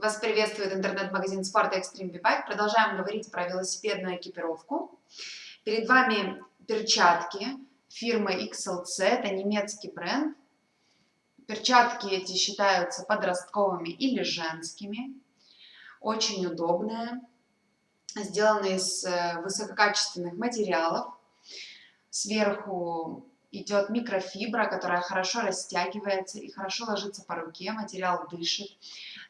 Вас приветствует интернет-магазин спорта Extreme V-Bike. Продолжаем говорить про велосипедную экипировку. Перед вами перчатки фирмы XLC, это немецкий бренд. Перчатки эти считаются подростковыми или женскими. Очень удобные. Сделаны из э, высококачественных материалов. Сверху идет микрофибра, которая хорошо растягивается и хорошо ложится по руке, материал дышит.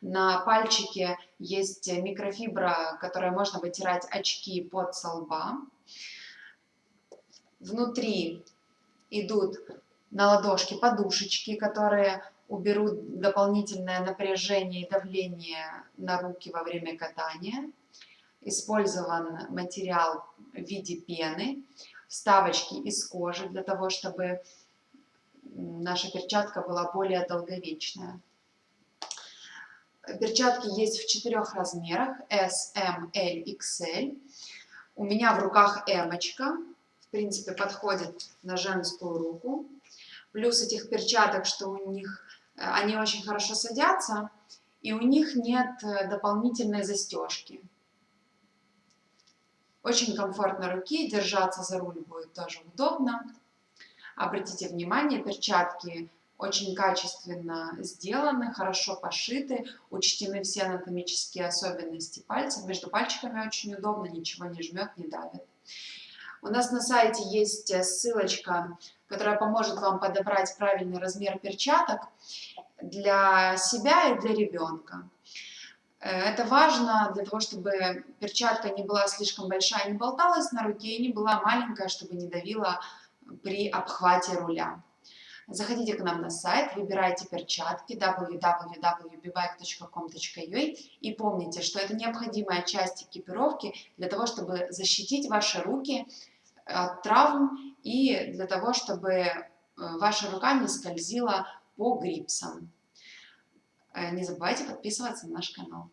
На пальчике есть микрофибра, которой можно вытирать очки под солба. Внутри идут на ладошки подушечки, которые уберут дополнительное напряжение и давление на руки во время катания. Использован материал в виде пены вставочки из кожи для того, чтобы наша перчатка была более долговечная. Перчатки есть в четырех размерах S, M, L, XL. У меня в руках M, в принципе подходит на женскую руку. Плюс этих перчаток, что у них э, они очень хорошо садятся, и у них нет э, дополнительной застежки. Очень комфортно руки, держаться за руль будет тоже удобно. Обратите внимание, перчатки очень качественно сделаны, хорошо пошиты, учтены все анатомические особенности пальцев. Между пальчиками очень удобно, ничего не жмет, не давит. У нас на сайте есть ссылочка, которая поможет вам подобрать правильный размер перчаток для себя и для ребенка. Э, это важно для того, чтобы перчатка не была слишком большая, не болталась на руке, и не была маленькая, чтобы не давила при обхвате руля. Заходите к нам на сайт, выбирайте перчатки www.bbike.com.ua и помните, что это необходимая часть экипировки для того, чтобы защитить ваши руки от травм и для того, чтобы э, ваша рука не скользила по грипсам. Э, не забывайте подписываться на наш канал.